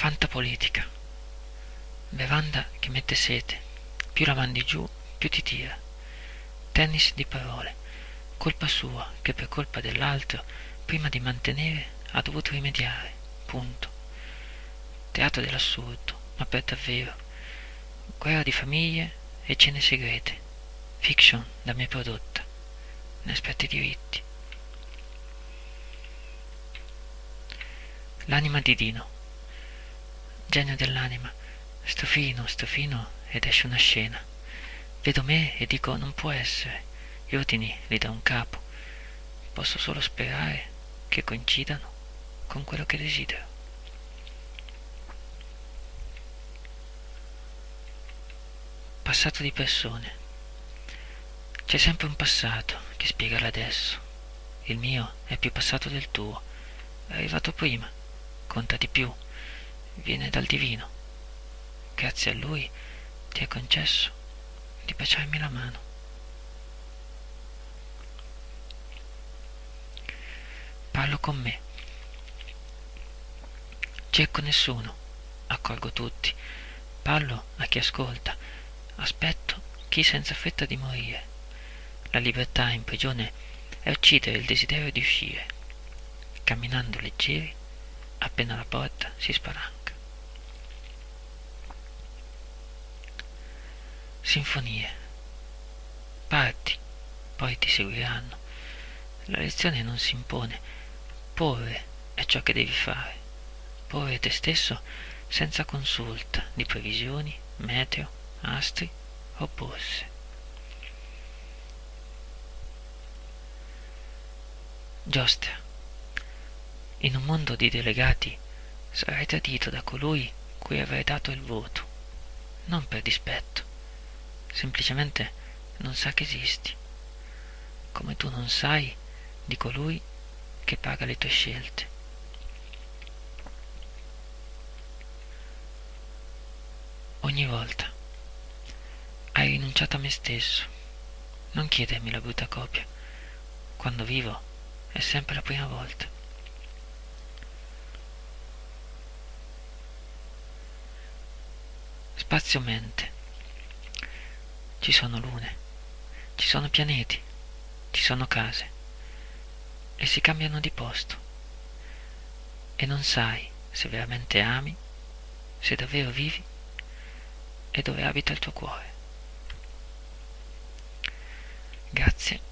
Fantapolitica. Bevanda che mette sete. Più la mandi giù, più ti tira. Tennis di parole. Colpa sua che per colpa dell'altro, prima di mantenere, ha dovuto rimediare. Punto. Teatro dell'assurdo, ma per davvero. Guerra di famiglie e cene segrete. Fiction da me prodotta. Ne aspetta i diritti. L'anima di Dino. Genio dell'anima. Sto fino, sto fino ed esce una scena. Vedo me e dico non può essere. Gli ordini li dà un capo. Posso solo sperare che coincidano con quello che desidero. Passato di persone. C'è sempre un passato che spiega l'adesso. Il mio è più passato del tuo. È arrivato prima, conta di più, viene dal divino. Grazie a lui ti è concesso di baciarmi la mano. Parlo con me. Cerco nessuno, accolgo tutti. Parlo a chi ascolta. Aspetto chi senza fretta di morire. La libertà in prigione è uccidere il desiderio di uscire. Camminando leggeri, appena la porta si spalanca. Sinfonie. Parti, poi ti seguiranno. La lezione non si impone. Porre è ciò che devi fare. Porre te stesso senza consulta di previsioni, meteo, astri o borse. Giostra. In un mondo di delegati sarai tradito da colui cui avrai dato il voto, non per dispetto, semplicemente non sa che esisti, come tu non sai di colui che paga le tue scelte. Ogni volta hai rinunciato a me stesso. Non chiedermi la brutta copia. Quando vivo è sempre la prima volta. Spazio-mente. Ci sono lune, ci sono pianeti, ci sono case e si cambiano di posto. E non sai se veramente ami, se davvero vivi e dove abita il tuo cuore. Grazie.